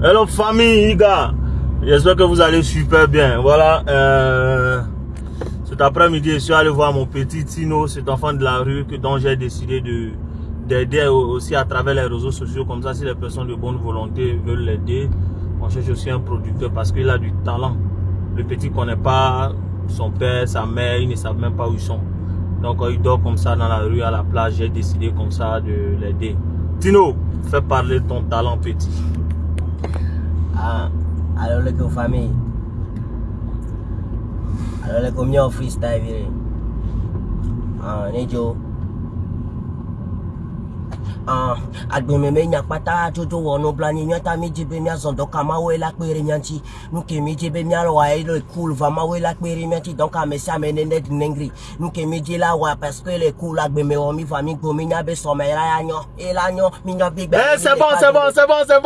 Hello famille, les gars. J'espère que vous allez super bien. Voilà. Euh, cet après-midi, je suis allé voir mon petit Tino, cet enfant de la rue que, dont j'ai décidé de d'aider aussi à travers les réseaux sociaux. Comme ça, si les personnes de bonne volonté veulent l'aider, on cherche aussi un producteur parce qu'il a du talent. Le petit ne connaît pas son père, sa mère, ils ne savent même pas où ils sont. Donc, il dort comme ça dans la rue, à la plage. J'ai décidé comme ça de l'aider. Tino, fais parler ton talent petit. ah, alaikum family. Alaikum yo freestyle vile. Ah, nejo. Ah, uh, agbememe nyakpata tsotso wɔnu blanyi nyɔta mi dzi be miazɔ dɔka mawoe la kpeere mianti nuke mi dzi be mialɔa ye le kul va mawoe la kpeere mianti dɔka ame sia ame nene di nengri nuke mi dzi la wɔa paske le kul agbeme wɔ mi va mi gbo mi nya be sɔme la ya nyɔ ye la nyɔ mi nyɔ bi gbɛ. ɛ sɛbɔn sɛbɔn sɛbɔn sɛbɔn.